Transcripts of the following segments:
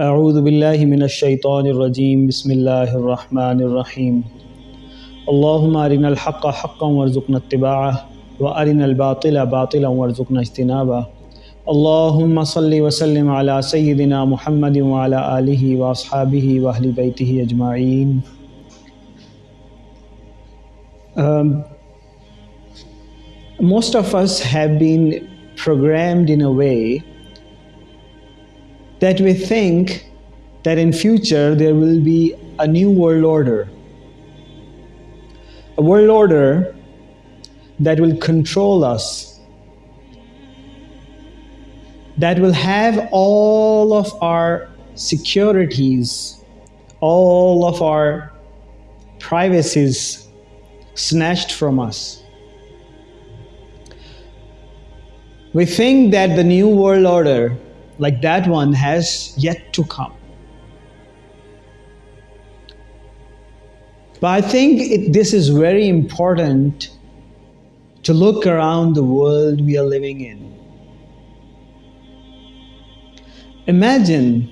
أعوذ بالله من الشيطان الرجيم. بسم الله الرحمن الرحيم. اللهم أرنا الحق حقا وارزقنا اتباعه وأرنا الباطل باطلا وارزقنا اجتنابه. اللهم صل وسلم على سيدنا محمد وعلى آله وأصحابه وأهل بيته أجمعين. Um, most of us have been programmed in a way that we think that in future there will be a new world order. A world order that will control us. That will have all of our securities all of our privacies snatched from us. We think that the new world order like that one has yet to come. But I think it, this is very important to look around the world we are living in. Imagine,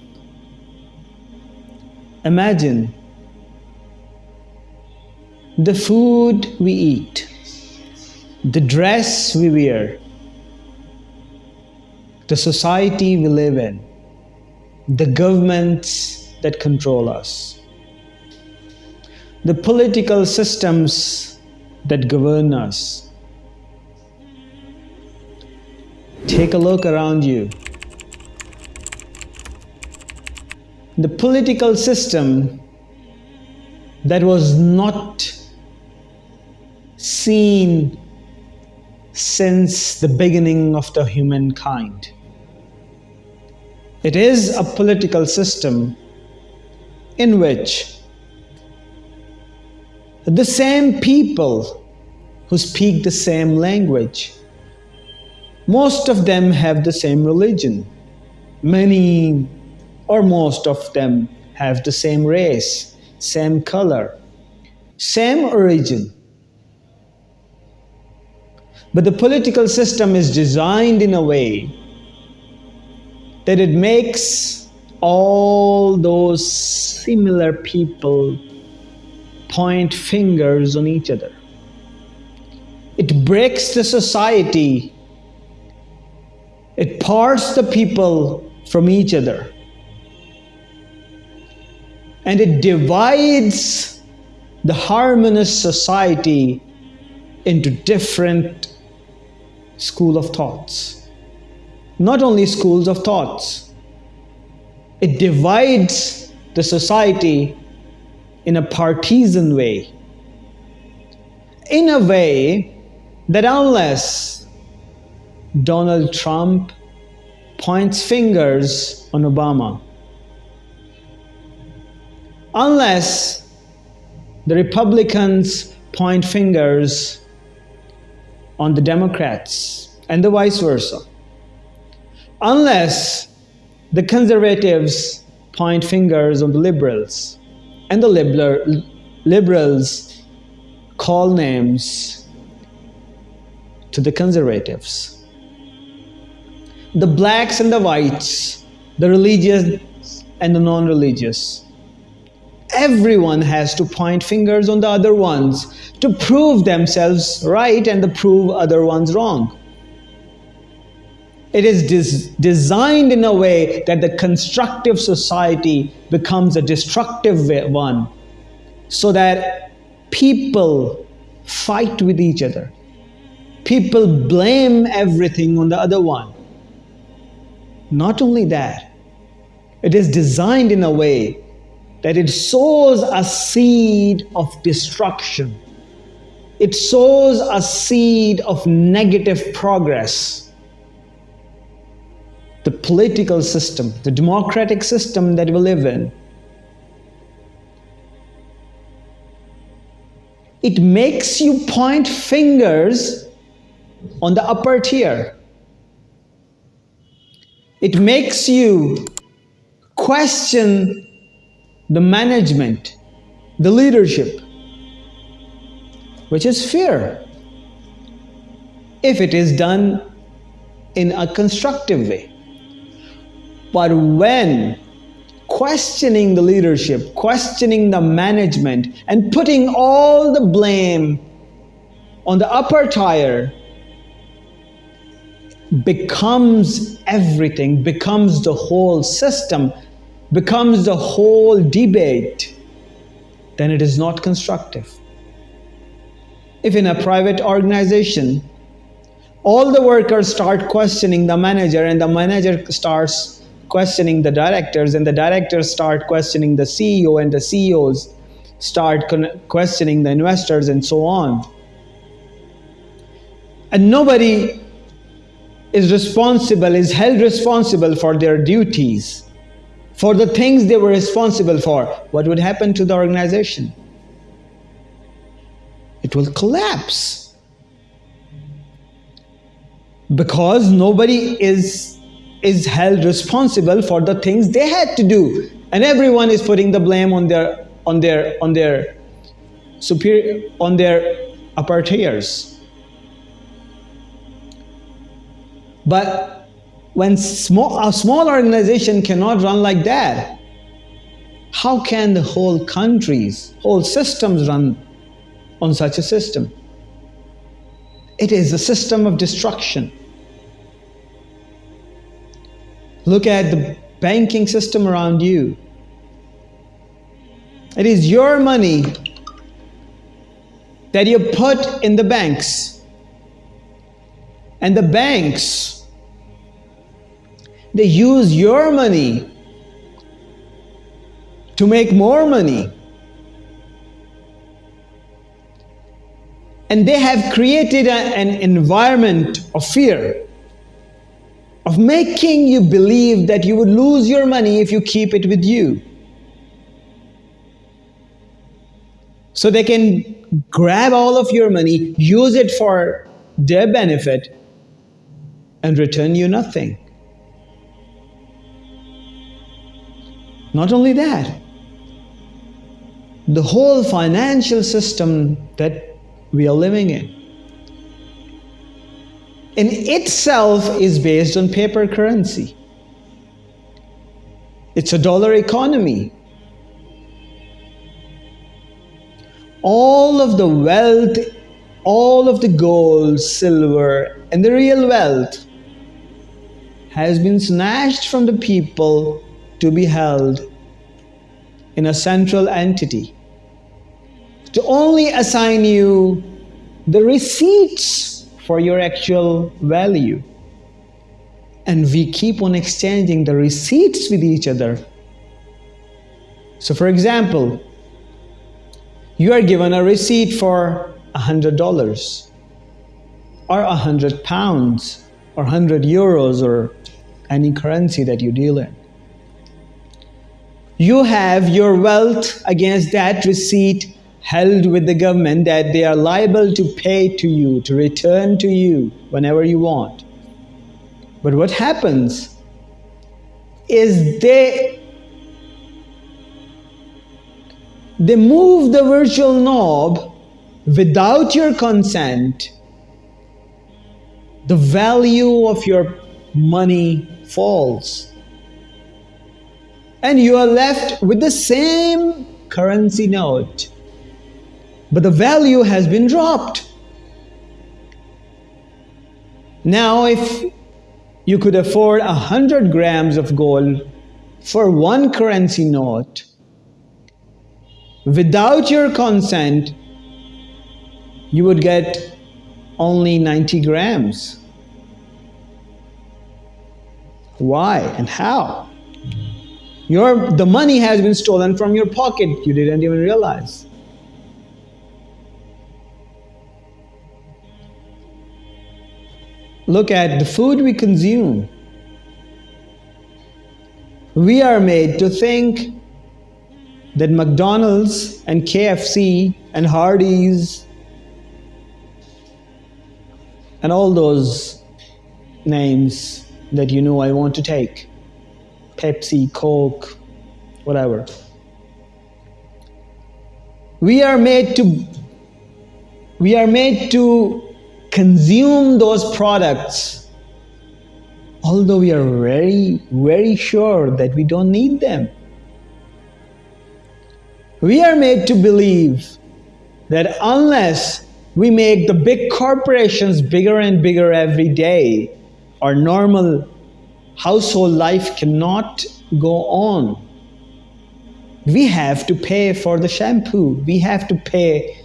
imagine the food we eat, the dress we wear, the society we live in, the governments that control us, the political systems that govern us. Take a look around you. The political system that was not seen since the beginning of the humankind. It is a political system in which the same people who speak the same language, most of them have the same religion. Many or most of them have the same race, same color, same origin. But the political system is designed in a way that it makes all those similar people point fingers on each other. It breaks the society. It parts the people from each other. And it divides the harmonious society into different school of thoughts not only schools of thoughts, it divides the society in a partisan way. In a way that unless Donald Trump points fingers on Obama, unless the Republicans point fingers on the Democrats and the vice versa, unless the conservatives point fingers on the liberals and the liberal, liberals call names to the conservatives. The blacks and the whites, the religious and the non religious. Everyone has to point fingers on the other ones to prove themselves right and to prove other ones wrong. It is des designed in a way that the constructive society becomes a destructive one so that people fight with each other. People blame everything on the other one. Not only that, it is designed in a way that it sows a seed of destruction. It sows a seed of negative progress the political system, the democratic system that we live in, it makes you point fingers on the upper tier. It makes you question the management, the leadership, which is fear, if it is done in a constructive way. But when questioning the leadership, questioning the management, and putting all the blame on the upper tier becomes everything, becomes the whole system, becomes the whole debate, then it is not constructive. If in a private organization, all the workers start questioning the manager and the manager starts questioning the directors and the directors start questioning the CEO and the CEOs start questioning the investors and so on. And nobody is responsible, is held responsible for their duties, for the things they were responsible for, what would happen to the organization? It will collapse. Because nobody is, is held responsible for the things they had to do. And everyone is putting the blame on their on their on their superior on their upper tiers. But when small, a small organization cannot run like that, how can the whole countries, whole systems run on such a system? It is a system of destruction. Look at the banking system around you. It is your money that you put in the banks. And the banks they use your money to make more money. And they have created a, an environment of fear, of making you believe that you would lose your money if you keep it with you. So they can grab all of your money, use it for their benefit, and return you nothing. Not only that, the whole financial system that we are living in in itself is based on paper currency. It's a dollar economy. All of the wealth, all of the gold, silver, and the real wealth has been snatched from the people to be held in a central entity to only assign you the receipts for your actual value. And we keep on exchanging the receipts with each other. So, for example, you are given a receipt for $100 or 100 pounds or 100 euros or any currency that you deal in you have your wealth against that receipt held with the government that they are liable to pay to you, to return to you whenever you want. But what happens is they they move the virtual knob without your consent the value of your money falls and you are left with the same currency note. But the value has been dropped. Now, if you could afford a hundred grams of gold for one currency note, without your consent, you would get only 90 grams. Why and how? Your, the money has been stolen from your pocket. You didn't even realize. Look at the food we consume. We are made to think that McDonald's and KFC and Hardee's and all those names that you know I want to take Pepsi, Coke, whatever. We are made to we are made to consume those products although we are very very sure that we don't need them We are made to believe that unless we make the big corporations bigger and bigger every day, our normal household life cannot go on. We have to pay for the shampoo, we have to pay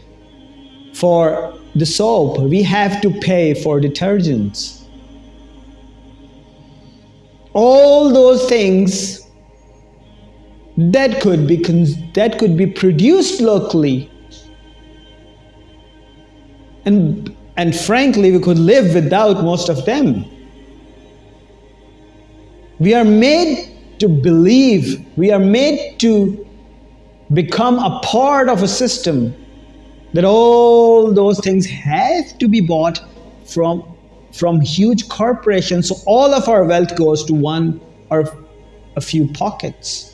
for the soap, we have to pay for detergents. All those things that could be that could be produced locally. And and frankly we could live without most of them. We are made to believe. We are made to become a part of a system that all those things have to be bought from from huge corporations so all of our wealth goes to one or a few pockets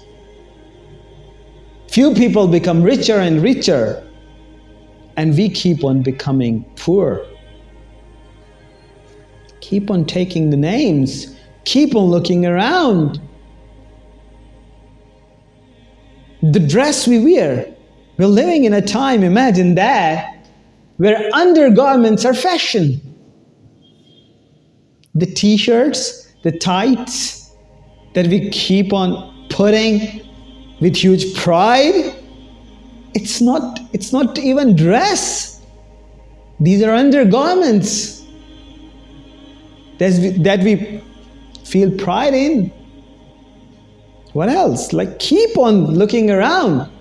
Few people become richer and richer, and we keep on becoming poor. Keep on taking the names, keep on looking around. The dress we wear, we're living in a time, imagine that, where undergarments are fashion. The t shirts, the tights that we keep on putting with huge pride. It's not, it's not even dress. These are undergarments that we feel pride in. What else? Like keep on looking around.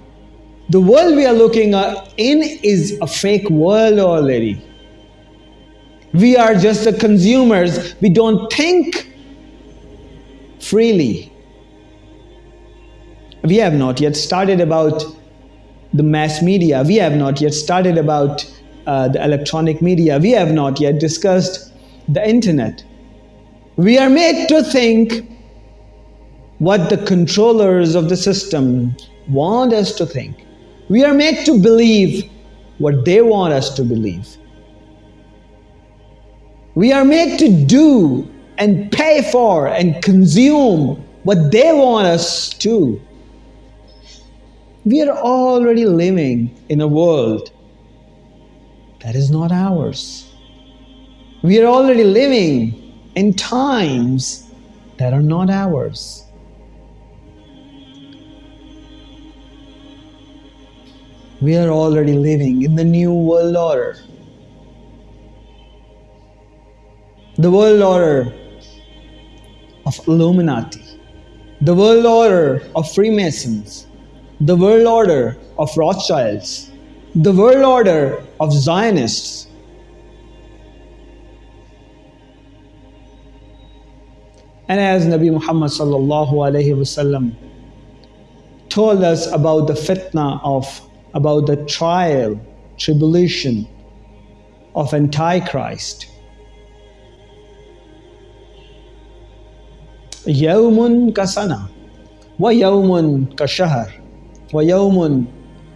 The world we are looking in is a fake world already. We are just the consumers. We don't think freely. We have not yet started about the mass media. We have not yet started about uh, the electronic media. We have not yet discussed the internet. We are made to think what the controllers of the system want us to think. We are made to believe what they want us to believe. We are made to do and pay for and consume what they want us to. We are already living in a world that is not ours. We are already living in times that are not ours. We are already living in the new world order. The world order of Illuminati, the world order of Freemasons, the world order of Rothschilds, the world order of Zionists. And as Nabi Muhammad sallallahu alayhi wasallam told us about the fitna of, about the trial, tribulation of Antichrist. Yawmun kasana, wa yawmun kashahar, wa yawmun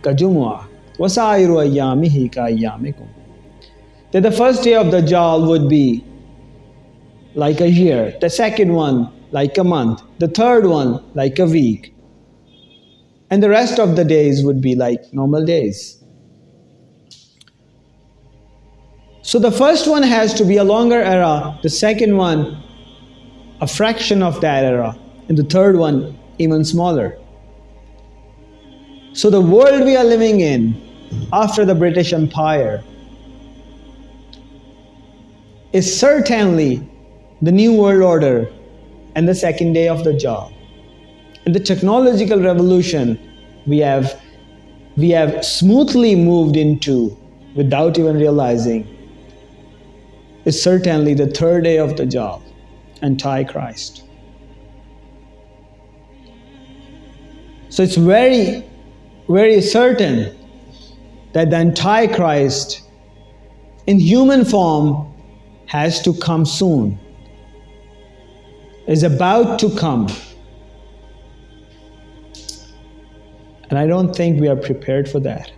kajumwa, wa sa'iru ayyamihi ka ayyamikum. That the first day of the Jal would be like a year, the second one like a month, the third one like a week, and the rest of the days would be like normal days. So the first one has to be a longer era, the second one a fraction of that era, and the third one even smaller. So, the world we are living in after the British Empire is certainly the New World Order and the second day of the job. In the technological revolution, we have, we have smoothly moved into without even realizing is certainly the third day of the job, Antichrist. So it's very very certain that the Antichrist in human form has to come soon, is about to come. And I don't think we are prepared for that.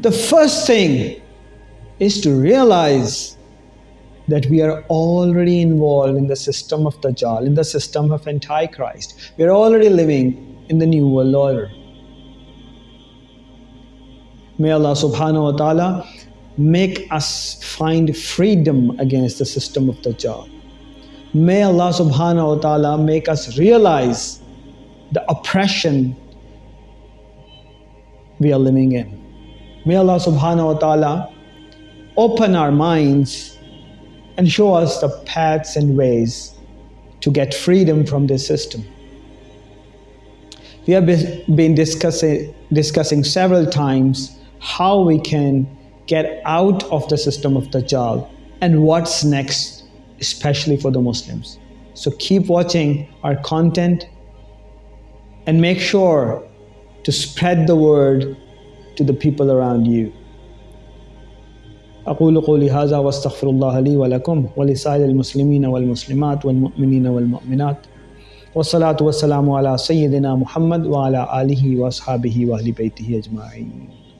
The first thing is to realize that we are already involved in the system of Dajjal, in the system of Antichrist. We are already living in the New World Order. May Allah subhanahu wa ta'ala make us find freedom against the system of Dajjal. May Allah subhanahu wa ta'ala make us realize the oppression we are living in. May Allah subhanahu wa ta'ala open our minds and show us the paths and ways to get freedom from this system. We have been discussing, discussing several times how we can get out of the system of Dajjal and what's next, especially for the Muslims. So keep watching our content and make sure to spread the word to the people around you. أقول قولي هذا واستغفر الله لي ولكم ولسائر المسلمين والمسلمات والمؤمنين والمؤمنات والصلاة والسلام على سيدنا محمد وعلى آله وأصحابه وأهل بيته أجمعين